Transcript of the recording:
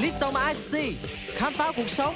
Lipton Ice Tea khám phá cuộc sống.